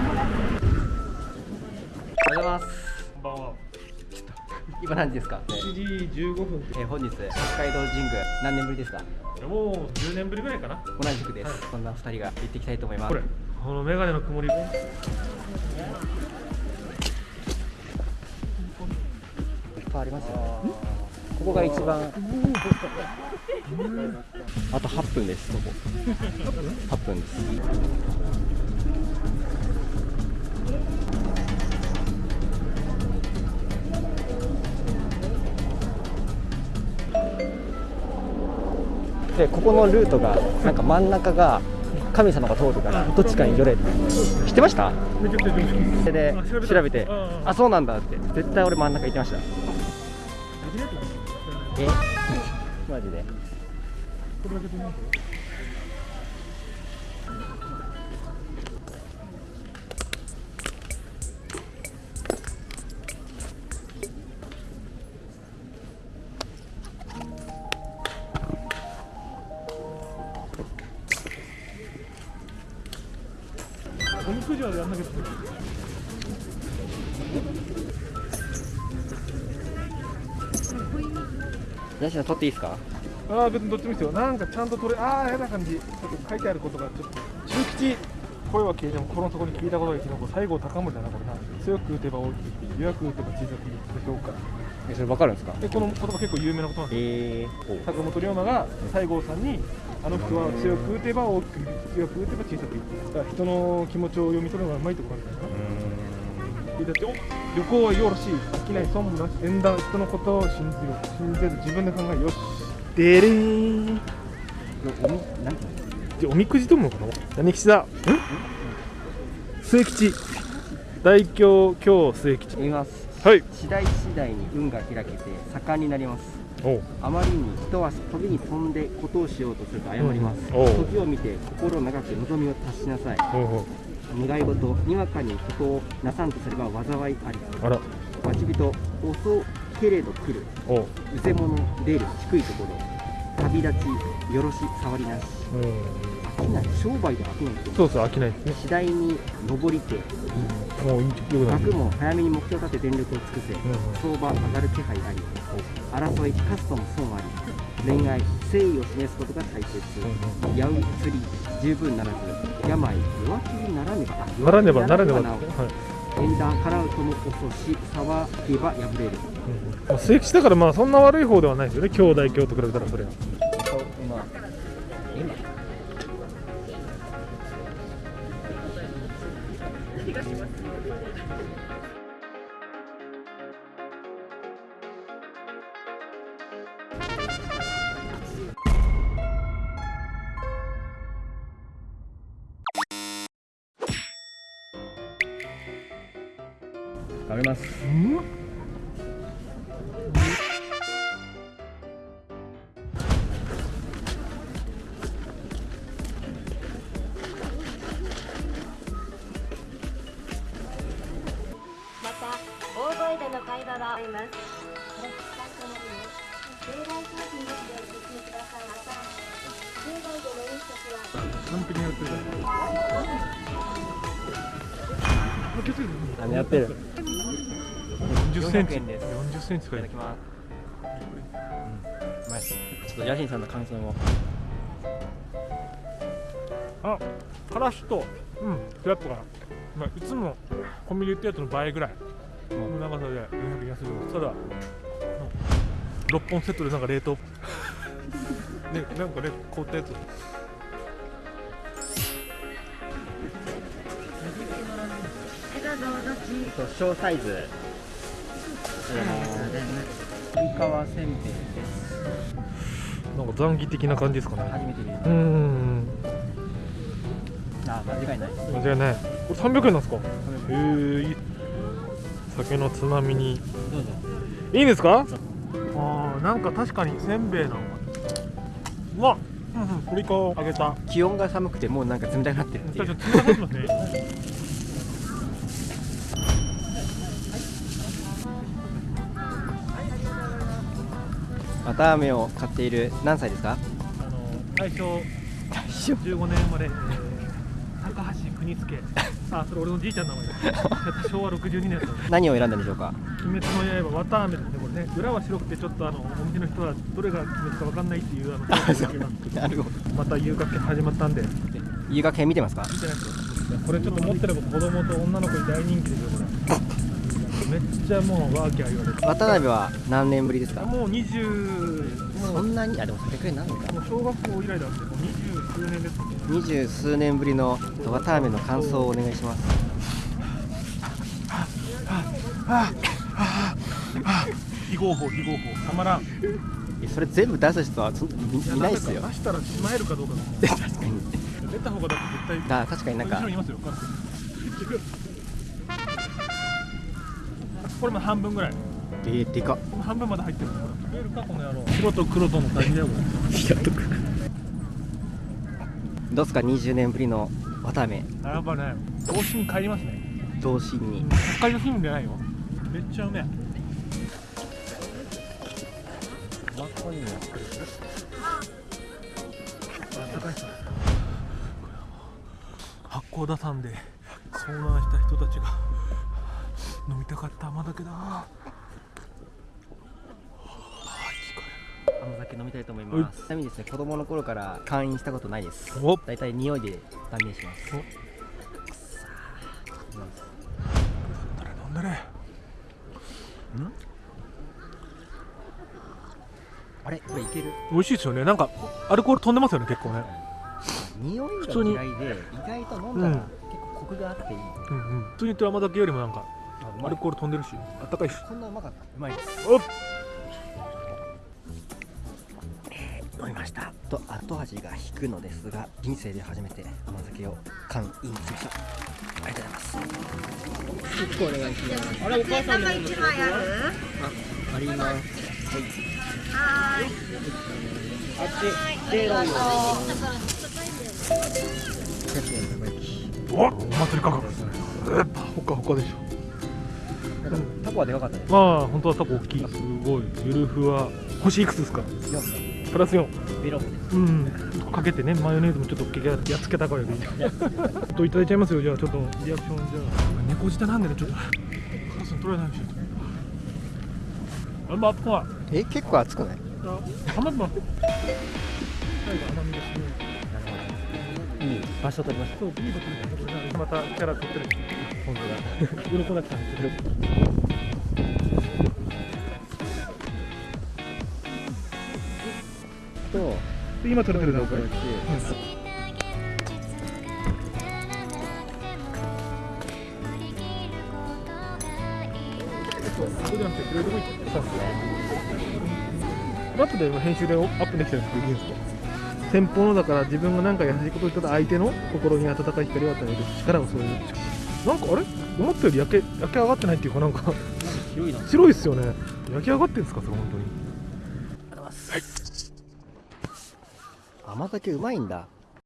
おはようございます。こんばんは。今何時ですか、7時15分えー本日北海道神宮何年ぶりですか？でもう10年ぶりぐらいかな。同じくです、そんな二人が行っていきたいと思います。これ、このメガネの曇り。いっぱいありますよね。ここが一番。あと8分ですここ。8分ですでここのルートがなんか真ん中が神様が通るからどっちかに寄れって知ってました？であ調べてうんあそうなんだって。絶対俺真ん中行ってました。え？マジで？ジュアルやんなきゃヤシの取っていい。ですかああ別にどっちもい。いですよなんかちゃんと取れああ嫌な感じちょっと書いてあることがちょっと中吉声は消えても心の底に聞いたことが生き残る西郷隆盛だなこ強く打てば大きく弱く打てば小さく評価えそれ分かるんですか？でこの言葉結構有名なことなんです。よえー、坂本龍馬が西郷さんにあの人は強く打てば大きく強く打てば小さくだから人の気持ちを読み取るのがうまいところなんじゃないかだってお旅行はよろしい。飽きない損もなし縁談人のことを信じよう信じず自分で考えよしでれー。んおみなんてじゃあおみくじともかな？何吉だ。末吉大凶今日末吉言いますはい。次第次第に運が開けて盛んになります。あまりに人は飛びに飛んでことをしようとすると誤ります、時を見て心を長く望みを達しなさい。願い事にわかにことをなさんとすれば災いあり。あら。待ち人遅けれど来る。おう。うせ者出る低いところ。旅立ちよろし触りなし。うん。飽きない。商売で飽きない。ってそうそう飽きないですね。次第に上りてもういいよくない学も早めに目標を立て全力を尽くせ、ん相場上がる気配あり争いカストも損あり恋愛誠意を示すことが大切、やう釣り十分ならず病弱気にならねばあならねばならねば。なおはい。縁談払うとも遅し騒げば破れる。まあ、末吉だからまあそんな悪い方ではないですよね。兄弟兄と比べたらそれは。今今頑張ります。また大声での会話はありますこれ使ってもいいよ例外商品ですでお聞きください。またでの飲食は完璧にやっやってる？40センチ400円です40センチいかいただきます。うん、うまいっす。ちょっとヤシンさんの感想を。あからしとうんフラットかな、まあ、いつもコンビニ売ってるやつの倍ぐらいの長さで400円安いですただ6本セットでなんか冷凍 ねなんかね凍ったやつえっと小サイズ。えー、イカワせんべいです。なんか残儀的な感じですかね。初めて見る。うーん。あ、間違いない。間違いない。これ300円なんですか？へえ酒のつまみに。どうぞ。いいんですか？あーなんか確かにせんべいなのうわうんうんこれイカを揚げた。気温が寒くてもうなんか冷たくなってるっていう。綿あめを買っている何歳ですか？あの大正大丈夫。15年生まれ、えー高橋国助。あそれ俺のじいちゃんの名前だ。昭和62年だった何を選んだんでしょうか？鬼滅の刃綿あめですねこれね。裏は白くてちょっとあのお店の人はどれが鬼滅か分かんないっていうあのなるほどまた遊楽券始まったんで。見遊楽編見てますか？てないです。これちょっと持ってれば子供と女の子に大人気ですよこれ。めっちゃもうワーキャー言われて。渡辺は何年ぶりですか？もう20もそんなに？あでもそれくらいなんのか。うもう小学校以来だってもう二十数年ですね。二十数年ぶりの渡辺の感想をお願いします。非合法非合法たまらんえそれ全部出す人はそんいいないっすよや出したらしまえるかどうかだ確かに出た方がだって絶対あ確かになんか後ろにいますよこれも半分ぐらい。えー、でか。っ半分まで入ってる見えるかこの野郎。白と黒との対比だよこどうすか20年ぶりの渡辺れやっぱね童心に帰りますね。童心に。北海道新聞じゃないよ。めっちゃうめえ。あったかいっすね。八甲田山で遭難した人たちが飲みたかった甘酒だ。あ甘酒飲みたいと思います。ちなみにですね子供の頃から会員したことないです。お。だいたい匂いで断言します。お。飲んだれ。あれ？これいける？美味しいですよね。なんかアルコール飛んでますよね結構ね。匂いが嫌いで意外と飲んだらうん結構コクがあっていい、うんうん。普通に言ってる甘酒よりもなんかアルコール飛んでるし。あったかいし。そんなうまかった。うまい。ですおっ。飲みました。と後味が引くのですが人生で初めて甘酒を缶インしましたありがとうございます。結構お願いします。あれお母さんのもの。一枚あるあります。はーい。あっちおお祭り価格ですね。えっほかほかでしょタコはでかかったね。まあ本当はタコ大きい。すごい。ゆるふわ。星いくつですか？プラス4ベロうん。かけてねマヨネーズもちょっとけやっつけたからでいいちょっといただいちゃいますよ。じゃあちょっとリアクションじゃあ。猫舌なんでねちょっと。カラスに取れないしあんま熱くない？え結構熱くない？あ甘くない。最後甘みですね場所取りましたそういいことですねまたキャラ取ってる本当だ鱗だけさんですと今取れてる段階そうじゃなくて、プレートもいってそうですね。ラップで今編集でアップできてるんですけど、いいんですか？先方のだから自分が何か優しいことを言ったら相手の心に温かい光を与える力をそういうなんかあれ？思ったより焼け焼け上がってないっていうかなんか広いな。白いっすよね。焼き上がってるんですかそれ本当に。甘酒うまいんだ